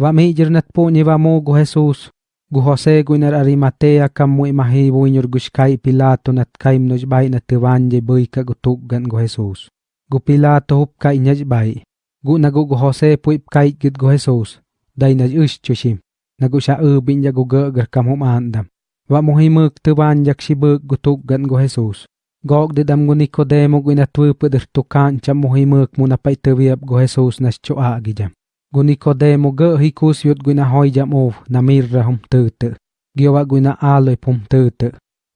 Wa mi jirnat po ni wa mo go Jesus. Gu Jose gu inar Arimatea kam mu imahi bu buinyor guskay Pilato nat kaim noj bay na tiwanje buy ka gutuggan go Jesus. Gu Pilato hup kay nyaj bay. Gu nagu gu Jose po ipkay git go Jesus. dai naj ush chushim. Nagu siya ubin ya gu gagar kam hum andam. Wa mo himuk tiwanjak si bug gutuggan go Jesus. Gog de dam gu Nicodemo gu inatwu padir tukan cham mo himuk mo tiwiap go Jesus nas cho agijam gu Nicodemo gỡ hi kus yut gu na hoi jam ov, na hom tư tự. Gio wa gu na pom tư tự.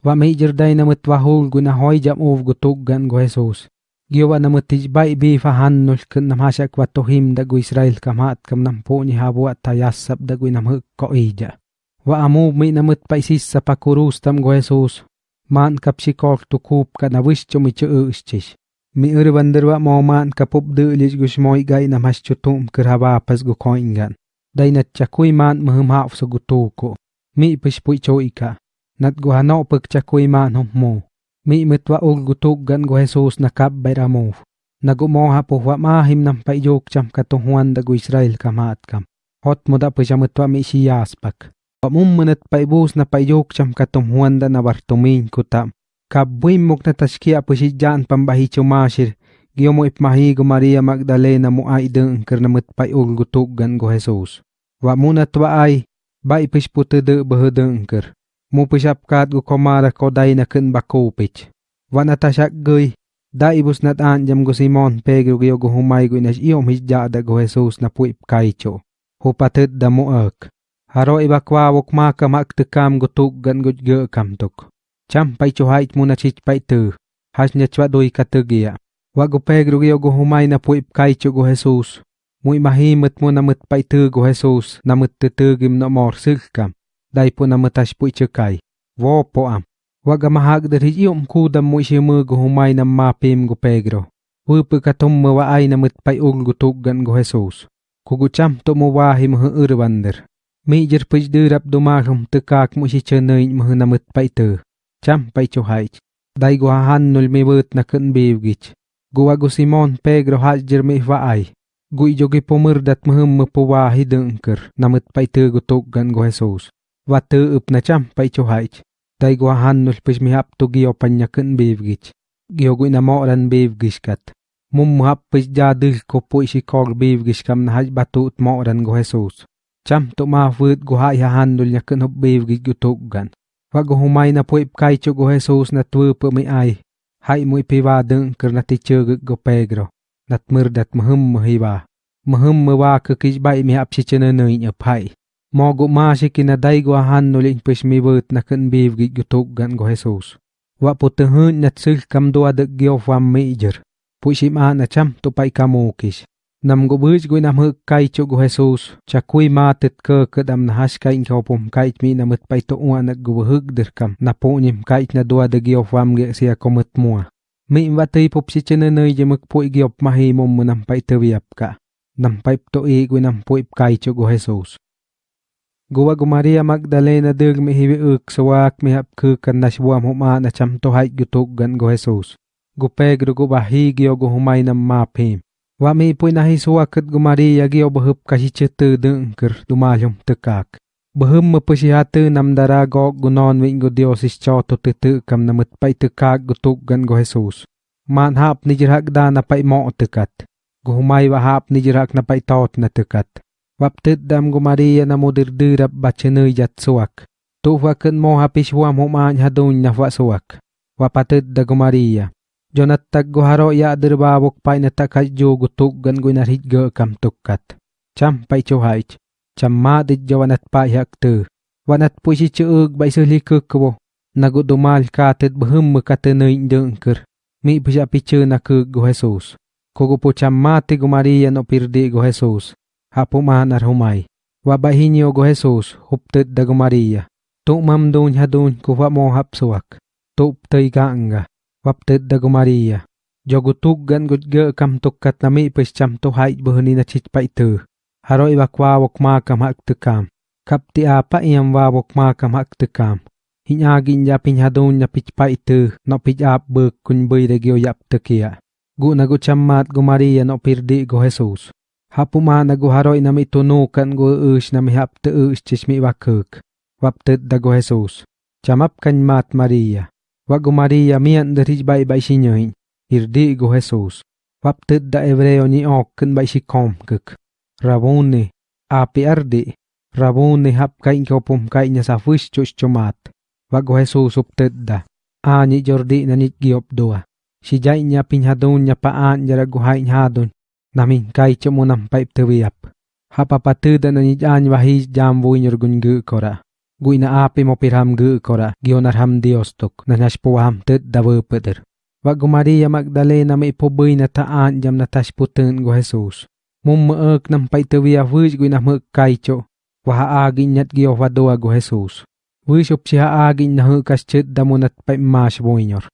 Wa mi jirday na mut wahul gu na hoi jam ov gu tuggan go Jesus. Gio wa na tij bai bi fa hannul kun nam hasyak wa tohim da gu Israel kam hat kam nam po ni habu at tayasap da gu nam huk ko ija. Wa amu mi na mut paisis sa pakurus tam go Jesus. Man kap si kok tu kup ka na wish cho ư cho miur banderwa moman kapup de lich gushmoy gai namas chutum kerhaba pas gu koingan. Dai nat chakui man mahumhaaf so gutuko. Mi pishpui choika. Nat guhano pek chakui man hummo. Mi mitwa ul gutuk gan gu Jesus nakap bayramuf. Nagumoha puhwa mahim nam paijok cham katuhuan dagu Israel kamat kam. Hot muda pijamutwa mi siyaspak. Pamum manat paibus na paijok cham katumhuan da nabartumin kutam. Kabwim mok na si Jan pambahi chumashir. Giyo mo ipmahi go Maria Magdalena mo ay deng ker na mitpay ul gutuggan go Jesus. Wa muna twa ay, ba ipis puto de bahedeng ker. Mo pisapkat go komara ko day na ken bakupich. Wa natasyak goy, da ibus nat anjam go Simon Pedro giyo go humay go inas iyom hijjada go Jesus na puip kaicho. Hupatet da mo ek. Haro ibakwawok maka maktekam go tuggan go ge kamtok. Cham pai cho hait muna chich pai tu. Has nya chwa doi katugia. Wa go Pedro giyo go humay na puip kaicho go Jesus. Mui mahimit mo na mut pai tu go Jesus na mut tutugim no mor silkam. Dai po na mutash pui chukay. Wo po am. Waga mahag dari iyom kudam mo siya mo go humay na mapim go Pedro. Wupu katum mo wa ay na mut pai ul go tuggan go Jesus. Kugu cham to mo wahi mo urbander. Mi jer pij dirap dumagam tekak mo si chenoy mo na mut pai tu. Cham pai cho haich. Dai go han nul mi wut na kun bivgich. Guwa go Simon Pedro haj jer mi wa ay. Gui jogi pomurdat mahum mo po wahi dengker na mut pai tu go tuggan go Jesus. Wa tu up na cham pai cho haich. Dai go han nul pij mi hap to giyo panya kun bivgich. Giyo gui na moran bivgich kat. Mum hap pij jadil ko po isi kog bivgich kam na haj batut moran go Jesus. Cham to ma vượt go hai ha handul nya kun hop bivgich go gan. Wa go humay na po ipkay cho go Jesus na tuwe po mi ay. Hai mo ipiwa deng ker na tichugig go Pedro. Nat murdat mahum mahiwa. Mahum mawa kukij bay mi hap si chenanoy nya pay. Mo go ma si kinaday go handul in pis mi vượt na kun bivgich go tuggan go Jesus. Wa po tehun nat sil kam doa de gyo fam mi ijer. Pui sim a na cham to pay kamukis. Nam go bưj go nam hực kai cho go Jesus. Cha kui ma tet cơ cơ dam na hash kai ngao pom kai mi nam mut pai to ua na go hực dir kam. Na po nim kai na doa de gyo fam ge siya komut mua. Mi wa tei pop si chene nơi je mực pui ma hi mom mu nam pai te viap ka. Nam pai to e i go nam pui kai cho go Jesus. Gowa go Maria Magdalena dug mi hiwi uk sawak mi hap ku kan na shwa mo ma na cham to hai gu gutuk gan go Jesus. Go Pedro go bahigyo go humay nam mapim. Wa Wami pun nahi suwakit gumari yagi obahub kasicete dengker dumalyum tekak. Bahum mepesihate namdara go gunon winggo diosis cho to tete kam namet pai tekak gutuk gan go Jesus. Man hap nijerak da na pai mo tekat. Guhumai wahap nijerak na pai tot na tekat. Waptet dam gumari ya namudir dirap bacene yat suwak. Tuhwakin mo hapis huam humany hadun na suwak. Wapatet da gumari ya. Jonat tag go haro ya dirbawok pay na takay jo go tuggan go narhit go kam tukkat. Cham pay chuhaich. Cham ma madit jawanat pay haktu. Wanat po si chuug bai suli kukwo. Nagudumal katet bahum makatenay dengker. Mi pusya pichu na kug go Jesus. Kogo po cham mati go Maria no pirdi go Jesus. hapuman arhumay. Wabahinyo go Jesus, huptet da go Maria. Tumam dun hadun kuwa mo hapsuak. Tuptay ganga. Waptet da wapteddago Maria. Jogu tuggan gudge kam tukkat nami pes cham to hait bohni na chit pa itu. Haro iba kwa wok ma kam hak tukam. Kapti apa iam wa wok ma kam hak tukam. Hinyagin ya pinyadun ya pich pa itu no pich ap bek kun bui regio yap tekia. Gu na gu chammat gu Maria no pirdi gu Jesus. Hapuma na gu haroi nami tunukan gu ush nami hap te ush chismi wakuk. Wapte da gu Jesus. Chamapkan mat Maria. Wa gu Maria mian de rich bai bai sinyoin. Irdi gu Jesus. Wap tet da evreo ni okken bai shikom kuk. Rabuni. Api ardi. Rabuni hap kain kopum kain nya sa fush chush chumat. Wa gu Jesus up tet da. Ani jordi na nit giop dua. Si jai nya pinhadun nya paan jara gu hai nhadun. Namin kai chomo nam paip tewiap. Hapa patuda na nit any wahis jam vuinyor gun gu kora. gui na ape mo pirham gu kora gionar ham diostok na nas poam tet dawe peder Wago Maria Magdalena may ipoboy na taan jam na tasputan go Jesus. Mummaak ng paitawiya wish gwi na magkaicho. Wahaagin niya't giyofadoa go Jesus. Wish up siya agin na hukas chit damunat paimash boinyor.